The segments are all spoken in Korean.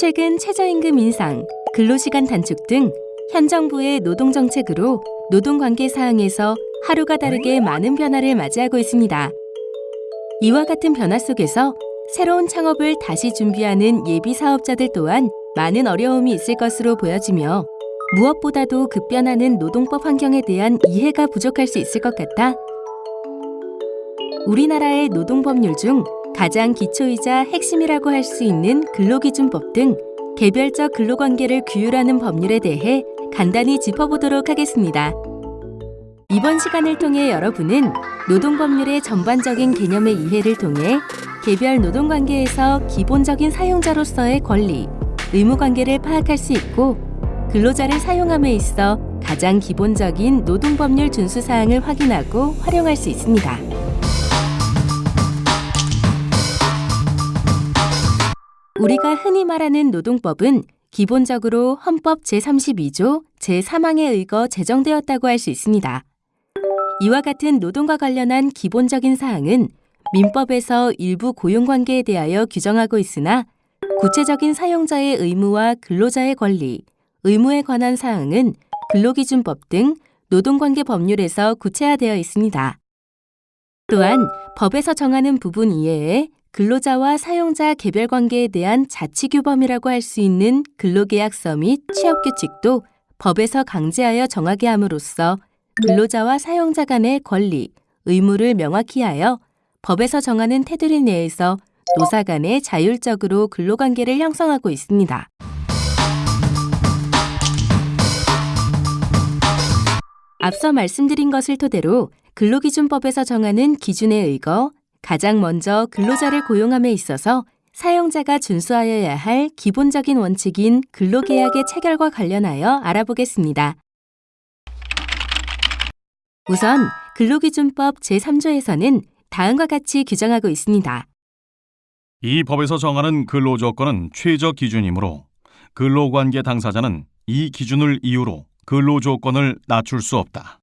최근 최저임금 인상, 근로시간 단축 등 현 정부의 노동 정책으로 노동관계 사항에서 하루가 다르게 많은 변화를 맞이하고 있습니다. 이와 같은 변화 속에서 새로운 창업을 다시 준비하는 예비 사업자들 또한 많은 어려움이 있을 것으로 보여지며 무엇보다도 급변하는 노동법 환경에 대한 이해가 부족할 수 있을 것 같아 우리나라의 노동법률 중 가장 기초이자 핵심이라고 할 수 있는 근로기준법 등 개별적 근로관계를 규율하는 법률에 대해 간단히 짚어보도록 하겠습니다. 이번 시간을 통해 여러분은 노동법률의 전반적인 개념의 이해를 통해 개별 노동관계에서 기본적인 사용자로서의 권리, 의무관계를 파악할 수 있고 근로자를 사용함에 있어 가장 기본적인 노동법률 준수사항을 확인하고 활용할 수 있습니다. 우리가 흔히 말하는 노동법은 기본적으로 헌법 제32조 제3항에 의거 제정되었다고 할 수 있습니다. 이와 같은 노동과 관련한 기본적인 사항은 민법에서 일부 고용관계에 대하여 규정하고 있으나 구체적인 사용자의 의무와 근로자의 권리, 의무에 관한 사항은 근로기준법 등 노동관계 법률에서 구체화되어 있습니다. 또한 법에서 정하는 부분 이외에 근로자와 사용자 개별 관계에 대한 자치규범이라고 할 수 있는 근로계약서 및 취업규칙도 법에서 강제하여 정하게 함으로써 근로자와 사용자 간의 권리, 의무를 명확히 하여 법에서 정하는 테두리 내에서 노사 간의 자율적으로 근로관계를 형성하고 있습니다. 앞서 말씀드린 것을 토대로 근로기준법에서 정하는 기준에 의거 가장 먼저 근로자를 고용함에 있어서 사용자가 준수하여야 할 기본적인 원칙인 근로계약의 체결과 관련하여 알아보겠습니다. 우선 근로기준법 제3조에서는 다음과 같이 규정하고 있습니다. 이 법에서 정하는 근로조건은 최저 기준이므로 근로관계 당사자는 이 기준을 이유로 근로조건을 낮출 수 없다.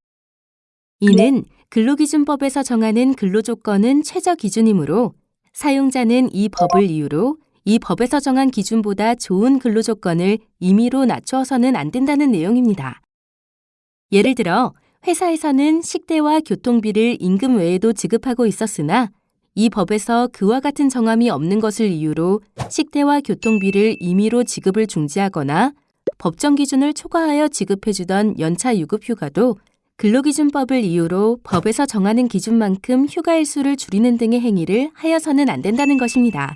이는 근로기준법에서 정하는 근로조건은 최저 기준이므로 사용자는 이 법을 이유로 이 법에서 정한 기준보다 좋은 근로조건을 임의로 낮추어서는 안 된다는 내용입니다. 예를 들어 회사에서는 식대와 교통비를 임금 외에도 지급하고 있었으나 이 법에서 그와 같은 정함이 없는 것을 이유로 식대와 교통비를 임의로 지급을 중지하거나 법정 기준을 초과하여 지급해주던 연차 유급 휴가도 근로기준법을 이유로 법에서 정하는 기준만큼 휴가일수를 줄이는 등의 행위를 하여서는 안 된다는 것입니다.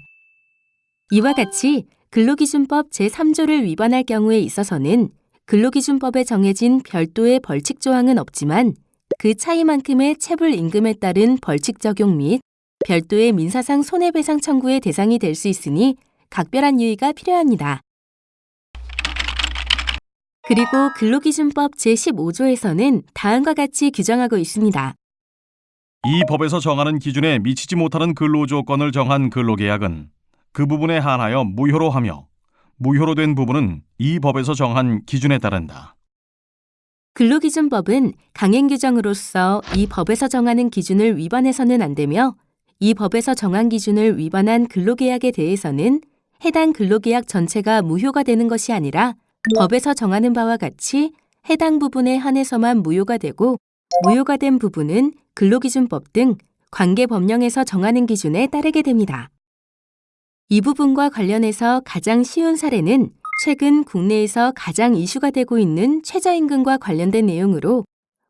이와 같이 근로기준법 제3조를 위반할 경우에 있어서는 근로기준법에 정해진 별도의 벌칙 조항은 없지만 그 차이만큼의 체불 임금에 따른 벌칙 적용 및 별도의 민사상 손해배상 청구의 대상이 될 수 있으니 각별한 유의가 필요합니다. 그리고 근로기준법 제15조에서는 다음과 같이 규정하고 있습니다. 이 법에서 정하는 기준에 미치지 못하는 근로조건을 정한 근로계약은 그 부분에 한하여 무효로 하며 무효로 된 부분은 이 법에서 정한 기준에 따른다. 근로기준법은 강행 규정으로서 이 법에서 정하는 기준을 위반해서는 안 되며 이 법에서 정한 기준을 위반한 근로계약에 대해서는 해당 근로계약 전체가 무효가 되는 것이 아니라 법에서 정하는 바와 같이 해당 부분에 한해서만 무효가 되고 무효가 된 부분은 근로기준법 등 관계 법령에서 정하는 기준에 따르게 됩니다. 이 부분과 관련해서 가장 쉬운 사례는 최근 국내에서 가장 이슈가 되고 있는 최저임금과 관련된 내용으로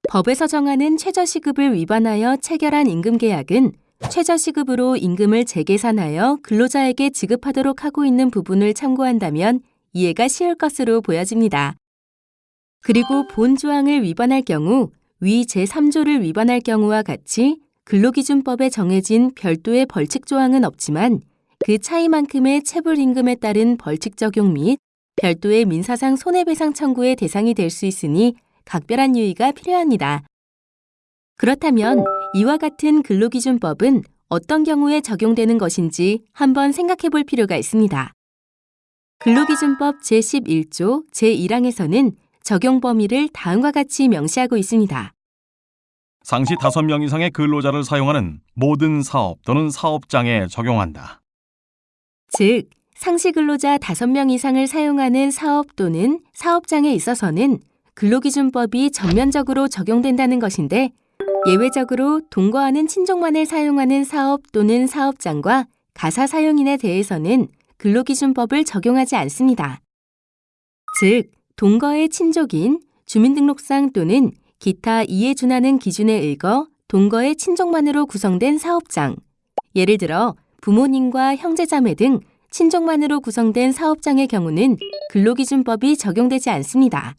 법에서 정하는 최저시급을 위반하여 체결한 임금계약은 최저시급으로 임금을 재계산하여 근로자에게 지급하도록 하고 있는 부분을 참고한다면 이해가 쉬울 것으로 보여집니다. 그리고 본 조항을 위반할 경우 위 제3조를 위반할 경우와 같이 근로기준법에 정해진 별도의 벌칙 조항은 없지만 그 차이만큼의 체불임금에 따른 벌칙 적용 및 별도의 민사상 손해배상 청구의 대상이 될 수 있으니 각별한 유의가 필요합니다. 그렇다면 이와 같은 근로기준법은 어떤 경우에 적용되는 것인지 한번 생각해 볼 필요가 있습니다. 근로기준법 제11조 제1항에서는 적용 범위를 다음과 같이 명시하고 있습니다. 상시 5명 이상의 근로자를 사용하는 모든 사업 또는 사업장에 적용한다. 즉, 상시 근로자 5명 이상을 사용하는 사업 또는 사업장에 있어서는 근로기준법이 전면적으로 적용된다는 것인데 예외적으로 동거하는 친족만을 사용하는 사업 또는 사업장과 가사 사용인에 대해서는 근로기준법을 적용하지 않습니다. 즉, 동거의 친족인 주민등록상 또는 기타 이에 준하는 기준에 의거 동거의 친족만으로 구성된 사업장, 예를 들어 부모님과 형제자매 등 친족만으로 구성된 사업장의 경우는 근로기준법이 적용되지 않습니다.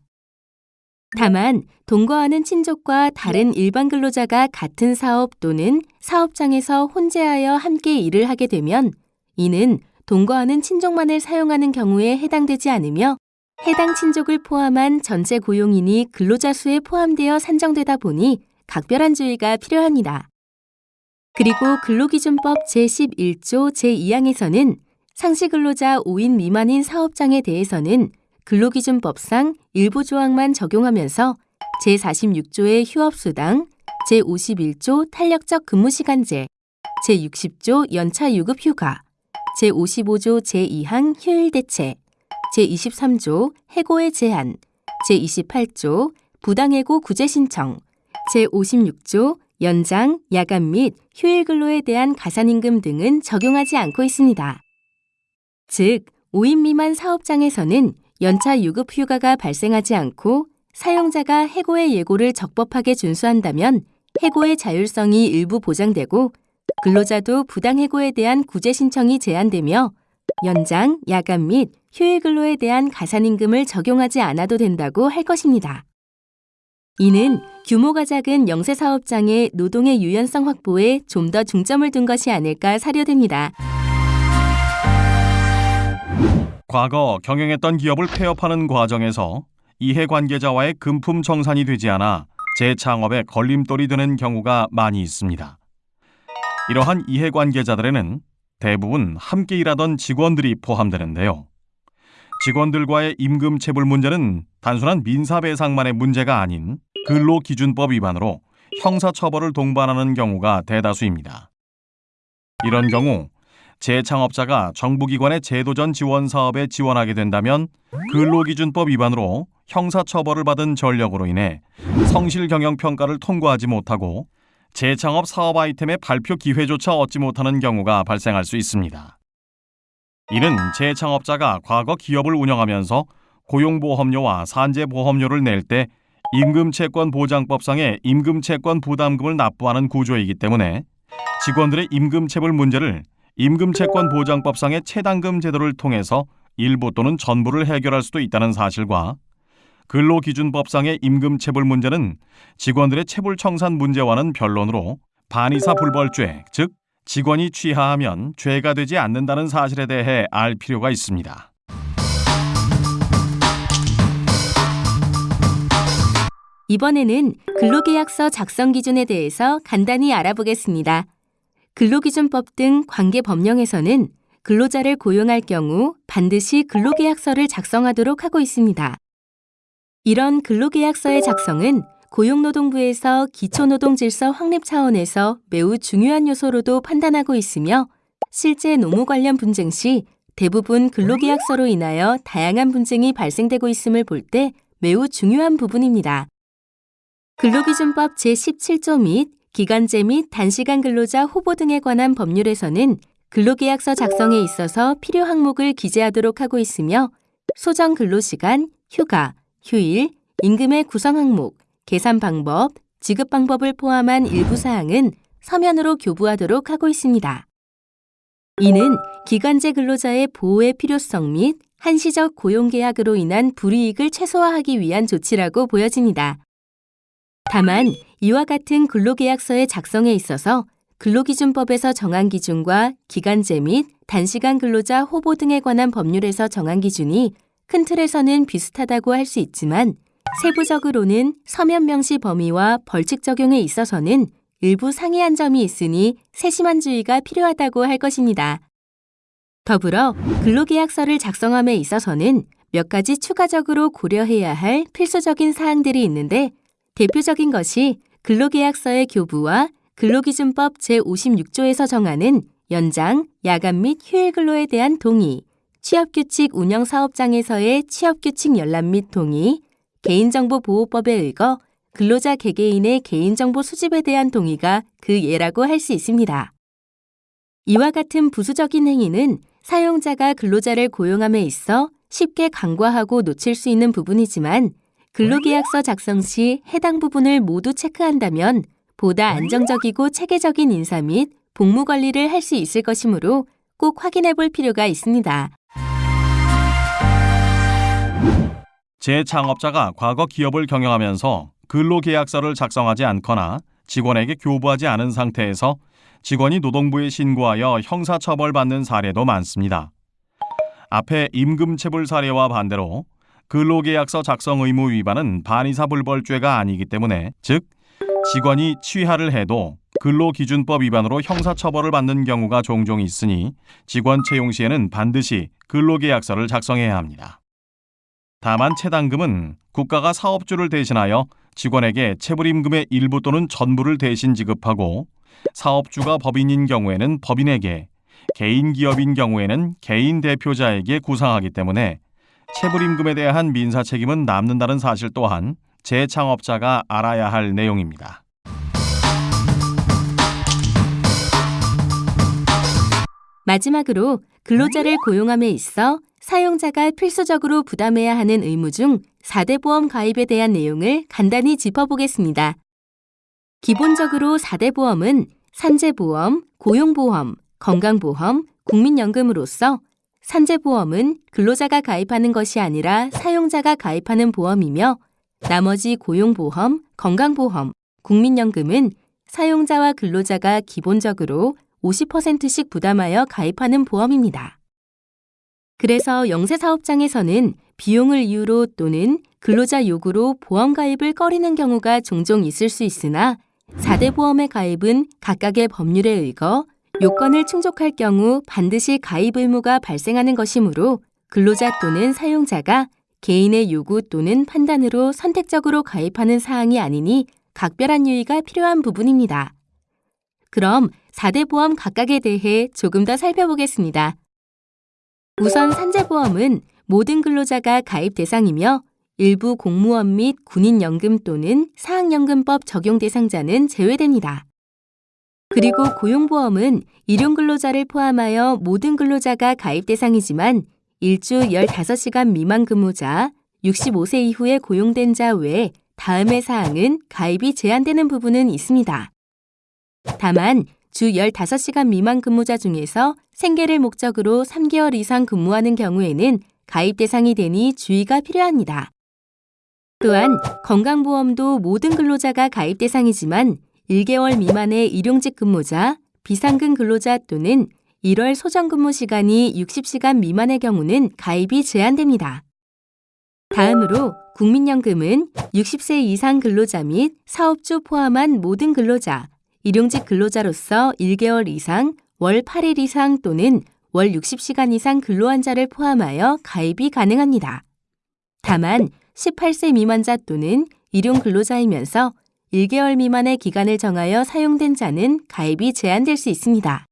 다만 동거하는 친족과 다른 일반 근로자가 같은 사업 또는 사업장에서 혼재하여 함께 일을 하게 되면 이는 동거하는 친족만을 사용하는 경우에 해당되지 않으며 해당 친족을 포함한 전체 고용인이 근로자 수에 포함되어 산정되다 보니 각별한 주의가 필요합니다. 그리고 근로기준법 제11조 제2항에서는 상시 근로자 5인 미만인 사업장에 대해서는 근로기준법상 일부 조항만 적용하면서 제46조의 휴업수당, 제51조 탄력적 근무시간제, 제60조 연차 유급 휴가, 제55조 제2항 휴일 대체, 제23조 해고의 제한, 제28조 부당해고 구제 신청, 제56조 연장, 야간 및 휴일 근로에 대한 가산임금 등은 적용하지 않고 있습니다. 즉, 5인 미만 사업장에서는 연차 유급 휴가가 발생하지 않고 사용자가 해고의 예고를 적법하게 준수한다면 해고의 자율성이 일부 보장되고 근로자도 부당해고에 대한 구제 신청이 제한되며 연장, 야간 및 휴일 근로에 대한 가산임금을 적용하지 않아도 된다고 할 것입니다. 이는 규모가 작은 영세사업장의 노동의 유연성 확보에 좀 더 중점을 둔 것이 아닐까 사료됩니다. 과거 경영했던 기업을 폐업하는 과정에서 이해관계자와의 금품 정산이 되지 않아 재창업에 걸림돌이 되는 경우가 많이 있습니다. 이러한 이해관계자들에는 대부분 함께 일하던 직원들이 포함되는데요. 직원들과의 임금 체불 문제는 단순한 민사배상만의 문제가 아닌 근로기준법 위반으로 형사처벌을 동반하는 경우가 대다수입니다. 이런 경우 재창업자가 정부기관의 제도전 지원 사업에 지원하게 된다면 근로기준법 위반으로 형사처벌을 받은 전력으로 인해 성실 경영 평가를 통과하지 못하고 재창업 사업 아이템의 발표 기회조차 얻지 못하는 경우가 발생할 수 있습니다. 이는 재창업자가 과거 기업을 운영하면서 고용보험료와 산재보험료를 낼 때 임금채권보장법상의 임금채권 부담금을 납부하는 구조이기 때문에 직원들의 임금체불 문제를 임금채권보장법상의 체당금 제도를 통해서 일부 또는 전부를 해결할 수도 있다는 사실과 근로기준법상의 임금 체불 문제는 직원들의 체불 청산 문제와는 변론으로 반의사 불벌죄, 즉 직원이 취하하면 죄가 되지 않는다는 사실에 대해 알 필요가 있습니다. 이번에는 근로계약서 작성 기준에 대해서 간단히 알아보겠습니다. 근로기준법 등 관계 법령에서는 근로자를 고용할 경우 반드시 근로계약서를 작성하도록 하고 있습니다. 이런 근로계약서의 작성은 고용노동부에서 기초노동질서 확립 차원에서 매우 중요한 요소로도 판단하고 있으며 실제 노무 관련 분쟁 시 대부분 근로계약서로 인하여 다양한 분쟁이 발생되고 있음을 볼 때 매우 중요한 부분입니다. 근로기준법 제17조 및 기간제 및 단시간 근로자 후보 등에 관한 법률에서는 근로계약서 작성에 있어서 필요 항목을 기재하도록 하고 있으며 소정 근로시간, 휴가, 휴일, 임금의 구성 항목, 계산 방법, 지급 방법을 포함한 일부 사항은 서면으로 교부하도록 하고 있습니다. 이는 기간제 근로자의 보호의 필요성 및 한시적 고용계약으로 인한 불이익을 최소화하기 위한 조치라고 보여집니다. 다만 이와 같은 근로계약서의 작성에 있어서 근로기준법에서 정한 기준과 기간제 및 단시간 근로자 호보 등에 관한 법률에서 정한 기준이 큰 틀에서는 비슷하다고 할 수 있지만 세부적으로는 서면 명시 범위와 벌칙 적용에 있어서는 일부 상이한 점이 있으니 세심한 주의가 필요하다고 할 것입니다. 더불어 근로계약서를 작성함에 있어서는 몇 가지 추가적으로 고려해야 할 필수적인 사항들이 있는데 대표적인 것이 근로계약서의 교부와 근로기준법 제56조에서 정하는 연장, 야간 및 휴일 근로에 대한 동의, 취업규칙 운영 사업장에서의 취업규칙 열람 및 동의, 개인정보보호법에 의거 근로자 개개인의 개인정보 수집에 대한 동의가 그 예라고 할 수 있습니다. 이와 같은 부수적인 행위는 사용자가 근로자를 고용함에 있어 쉽게 간과하고 놓칠 수 있는 부분이지만 근로계약서 작성 시 해당 부분을 모두 체크한다면 보다 안정적이고 체계적인 인사 및 복무 관리를 할 수 있을 것이므로 꼭 확인해 볼 필요가 있습니다. 재창업자가 과거 기업을 경영하면서 근로계약서를 작성하지 않거나 직원에게 교부하지 않은 상태에서 직원이 노동부에 신고하여 형사처벌받는 사례도 많습니다. 앞에 임금체불 사례와 반대로 근로계약서 작성 의무 위반은 반의사불벌죄가 아니기 때문에 즉 직원이 취하를 해도 근로기준법 위반으로 형사처벌을 받는 경우가 종종 있으니 직원 채용 시에는 반드시 근로계약서를 작성해야 합니다. 다만 체당금은 국가가 사업주를 대신하여 직원에게 체불임금의 일부 또는 전부를 대신 지급하고 사업주가 법인인 경우에는 법인에게, 개인 기업인 경우에는 개인 대표자에게 구상하기 때문에 체불임금에 대한 민사 책임은 남는다는 사실 또한 재창업자가 알아야 할 내용입니다. 마지막으로 근로자를 고용함에 있어 사용자가 필수적으로 부담해야 하는 의무 중 4대 보험 가입에 대한 내용을 간단히 짚어보겠습니다. 기본적으로 4대 보험은 산재보험, 고용보험, 건강보험, 국민연금으로서 산재보험은 근로자가 가입하는 것이 아니라 사용자가 가입하는 보험이며 나머지 고용보험, 건강보험, 국민연금은 사용자와 근로자가 기본적으로 50%씩 부담하여 가입하는 보험입니다. 그래서 영세 사업장에서는 비용을 이유로 또는 근로자 요구로 보험 가입을 꺼리는 경우가 종종 있을 수 있으나 4대 보험의 가입은 각각의 법률에 의거 요건을 충족할 경우 반드시 가입 의무가 발생하는 것이므로 근로자 또는 사용자가 개인의 요구 또는 판단으로 선택적으로 가입하는 사항이 아니니 각별한 유의가 필요한 부분입니다. 그럼 4대 보험 각각에 대해 조금 더 살펴보겠습니다. 우선 산재보험은 모든 근로자가 가입 대상이며 일부 공무원 및 군인연금 또는 사학연금법 적용 대상자는 제외됩니다. 그리고 고용보험은 일용 근로자를 포함하여 모든 근로자가 가입 대상이지만 일주 15시간 미만 근무자, 65세 이후에 고용된 자 외에 다음의 사항은 가입이 제한되는 부분은 있습니다. 다만 주 15시간 미만 근무자 중에서 생계를 목적으로 3개월 이상 근무하는 경우에는 가입 대상이 되니 주의가 필요합니다. 또한 건강보험도 모든 근로자가 가입 대상이지만 1개월 미만의 일용직 근무자, 비상근 근로자 또는 1월 소정 근무 시간이 60시간 미만의 경우는 가입이 제한됩니다. 다음으로 국민연금은 60세 이상 근로자 및 사업주 포함한 모든 근로자, 일용직 근로자로서 1개월 이상, 월 8일 이상 또는 월 60시간 이상 근로한 자를 포함하여 가입이 가능합니다. 다만 18세 미만자 또는 일용 근로자이면서 1개월 미만의 기간을 정하여 사용된 자는 가입이 제한될 수 있습니다.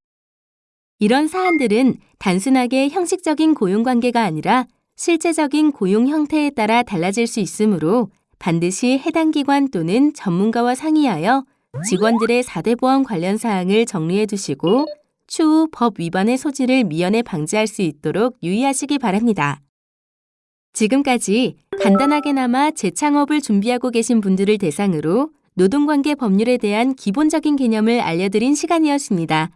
이런 사안들은 단순하게 형식적인 고용 관계가 아니라 실제적인 고용 형태에 따라 달라질 수 있으므로 반드시 해당 기관 또는 전문가와 상의하여 직원들의 4대 보험 관련 사항을 정리해 두시고 추후 법 위반의 소지를 미연에 방지할 수 있도록 유의하시기 바랍니다. 지금까지 간단하게나마 재창업을 준비하고 계신 분들을 대상으로 노동관계 법률에 대한 기본적인 개념을 알려드린 시간이었습니다.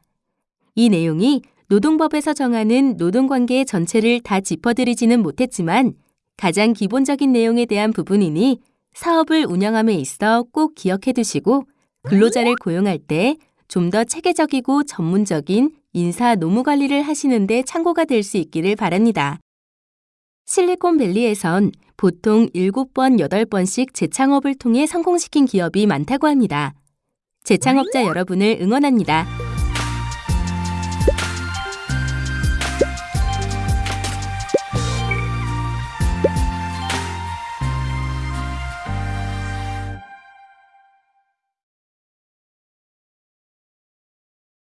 이 내용이 노동법에서 정하는 노동관계의 전체를 다 짚어드리지는 못했지만 가장 기본적인 내용에 대한 부분이니 사업을 운영함에 있어 꼭 기억해 두시고 근로자를 고용할 때 좀 더 체계적이고 전문적인 인사 노무 관리를 하시는데 참고가 될 수 있기를 바랍니다. 실리콘밸리에선 보통 7번, 8번씩 재창업을 통해 성공시킨 기업이 많다고 합니다. 재창업자 여러분을 응원합니다.